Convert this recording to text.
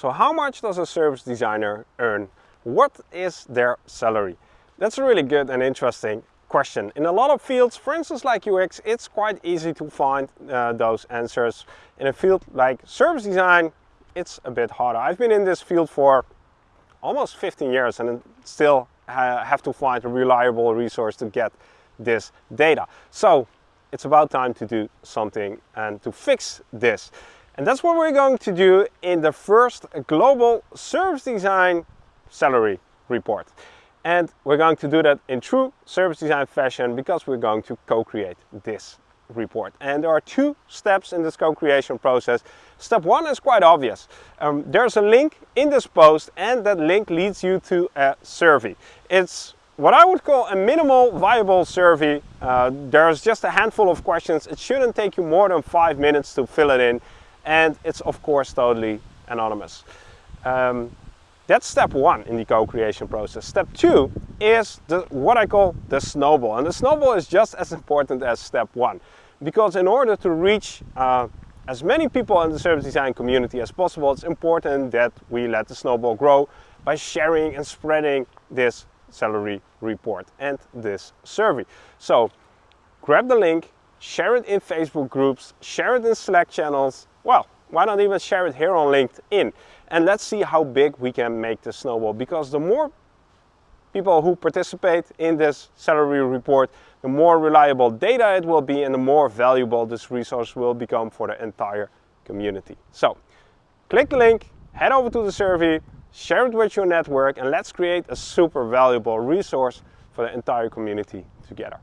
So how much does a service designer earn? What is their salary? That's a really good and interesting question. In a lot of fields, for instance like UX, it's quite easy to find uh, those answers. In a field like service design, it's a bit harder. I've been in this field for almost 15 years and still have to find a reliable resource to get this data. So it's about time to do something and to fix this. And that's what we're going to do in the first global service design salary report. And we're going to do that in true service design fashion because we're going to co-create this report. And there are two steps in this co-creation process. Step one is quite obvious. Um, there's a link in this post and that link leads you to a survey. It's what I would call a minimal viable survey. Uh, there's just a handful of questions. It shouldn't take you more than five minutes to fill it in. And it's of course totally anonymous. Um, that's step one in the co-creation process. Step two is the, what I call the snowball. And the snowball is just as important as step one. Because in order to reach uh, as many people in the service design community as possible, it's important that we let the snowball grow by sharing and spreading this salary report and this survey. So grab the link, share it in Facebook groups, share it in Slack channels. Well, why not even share it here on LinkedIn? And let's see how big we can make the snowball because the more people who participate in this salary report, the more reliable data it will be and the more valuable this resource will become for the entire community. So click the link, head over to the survey, share it with your network and let's create a super valuable resource for the entire community together.